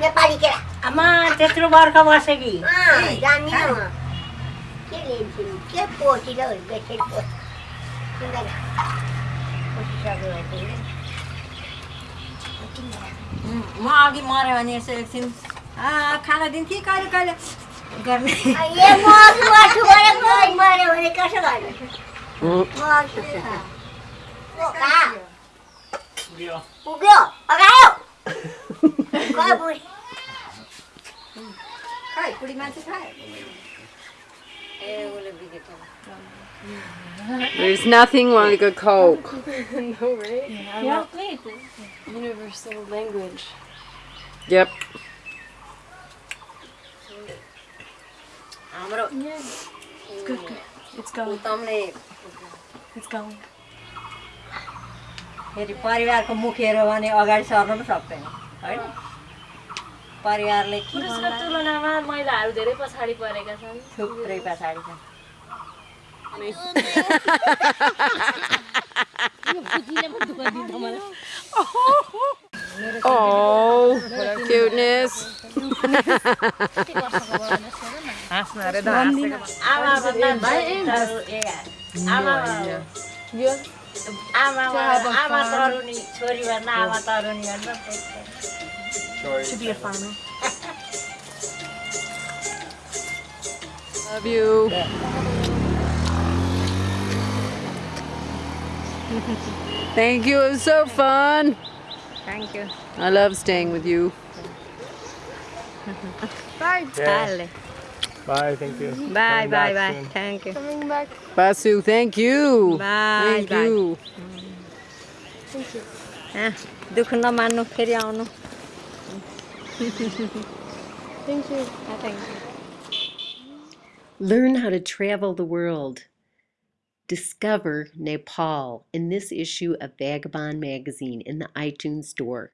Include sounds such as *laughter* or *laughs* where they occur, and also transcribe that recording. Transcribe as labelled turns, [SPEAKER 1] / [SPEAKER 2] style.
[SPEAKER 1] नेपाली केरा
[SPEAKER 2] आमा त्यत्रो बर्ख बस्यो कि
[SPEAKER 1] जान्दिनँ म के लिन्छु के पोसिलो पोसिसक्यो भने
[SPEAKER 2] म अघि मऱ्यो भने यसो एकछिन आ, खाना दिन्थेँ कहिले कहिले गर्ने
[SPEAKER 1] मऱ्यो भने कसो पुग्यो अगायो खै बुढी
[SPEAKER 2] खै बुढी मान्छे खायो ए उसले बिग्रेको
[SPEAKER 3] There's nothing like a Coke. *laughs*
[SPEAKER 4] no, right? Yeah, wait. Universal language.
[SPEAKER 3] Yep.
[SPEAKER 2] हाम्रो
[SPEAKER 4] Yeah. It's good, good. It's going.
[SPEAKER 2] उत्तमले
[SPEAKER 4] It's going.
[SPEAKER 2] फेरि परिवारको मुखेर भने अगाडि सर्नु पनि सक्दैन होइन परिवारले के
[SPEAKER 4] पुरुषको? तुलनामा महिलाहरू धेरै पछाडि परेका छन्
[SPEAKER 2] थुप्रै पछाडि छ *laughs*
[SPEAKER 3] Oh, cuteness.
[SPEAKER 2] आमा भन्दा आमा आमा आमा तरुनी छोरी भन्दा आमा तरुनी भन्दा choice.
[SPEAKER 4] To be a farmer.
[SPEAKER 3] Love you. *laughs* Thank you. It was so fun.
[SPEAKER 2] Thank you.
[SPEAKER 3] I love staying with you. *laughs*
[SPEAKER 2] Bye. Yeah.
[SPEAKER 5] Bye, thank you.
[SPEAKER 2] Bye,
[SPEAKER 5] Coming
[SPEAKER 2] bye, bye.
[SPEAKER 5] Soon.
[SPEAKER 2] Thank you.
[SPEAKER 4] Coming back.
[SPEAKER 3] Basu, thank you.
[SPEAKER 2] Bye,
[SPEAKER 3] thank
[SPEAKER 2] bye.
[SPEAKER 3] you.
[SPEAKER 2] Thank you. Ah, dukh na manu phir aunu.
[SPEAKER 4] Thank you.
[SPEAKER 2] Thank you.
[SPEAKER 6] Learn how to travel the world. Discover Nepal in this issue of Vagabond magazine in the iTunes store.